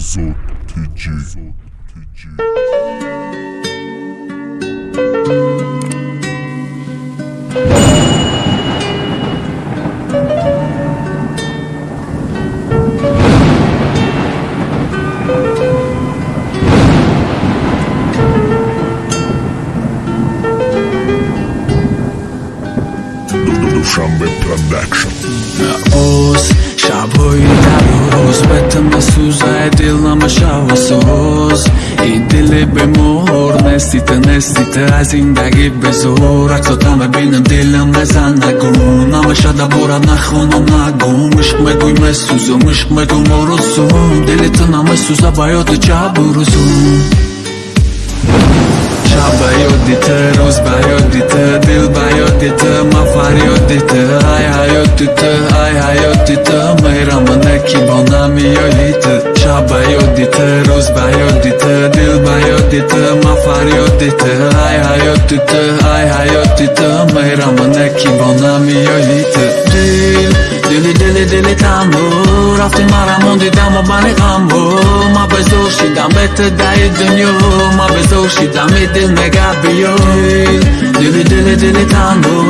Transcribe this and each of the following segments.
Azot TG. TG. Duszan Production. Uz, şavoyu da uz suza edil nama şava soz. İdili be mor Nestite nestite azinde gibi zor Aksotan ve benim dilim ve zanagun Ama şada bora nakhon anagum Işk me guy Işk me moruzum. Dili tına me suza bayotu çaburuzum. Şabayodite, ruz bayodite, dil bayodite, mafariodite lite Ai hajotite, ai hajotite Mëjramën e kibonami jo lite Qaba jodite, rusba jodite Dilba jodite, mafar jodite Ai hajotite, ai hajotite Mëjramën e kibonami jo lite Dil, dili dili dili tambu Raftin mara mundi da më bani kambu. Ma bezu shi da me të da i dënju Ma bezu shi da mi dil me gabi jo Dil, dili dili dili tambu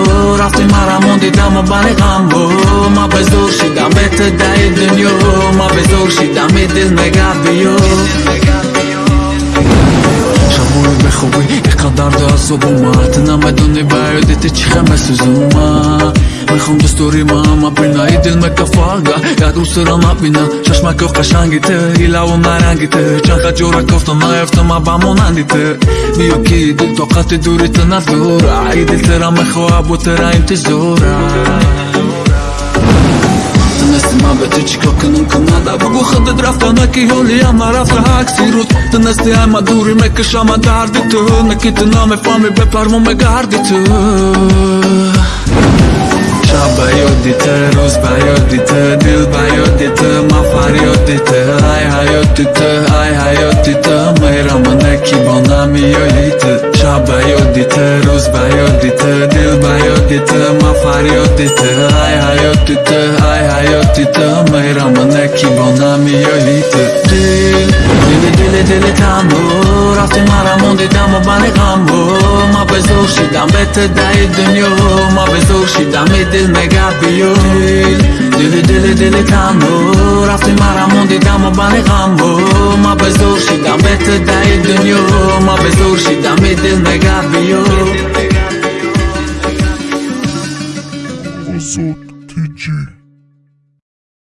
وقتی مرا دیدم و بر غم و ما به زور شدم بهت دای دنیا ما به زور شیدم به دل نگه بیو شبوی به شمول بخوبی اقدر دست و بومت نمی‌دونی برای دیتی چی همه سوزومت мехом ҷустури маама бина и дил мекафага як рӯзсира мабина чашмаков қашанги ту и лаву наранги ту чанқа ҷора кофта наёфтама ба монанди ту биё ки дил тоқати дури ту надора и дил тира мехоҳа бу тира интизора ма бе ту чӣ кор кунам кунада бугӯ худат рафтана ки ҳолиам нарафта акси рӯз ту насти ҳама дури мекашама дарди ту. Наки ту намефаҳмӣ бепармо мегарди ту. Çabayodite, Rusbayodite, Dilbayodite, Mafaryodite, Ay hayodite, ay hayodite, Meyramına ki bonamiyoyite Çabayodite, Rusbayodite, Dilbayodite, Mafaryodite, Ay hayodite, ay hayodite, Meyramına ki bonamiyoyite Dil, dili dili dili tanur, aftim haramon didamo bani gambur. دمت دای دنیا ما به زور شید دم دل نگه بیار دل دل دل کم و رفتی مرا موندی دم و بنی غم ما به زور شید دمت دنیا ما به زور شید دم دل نگه بیار Azot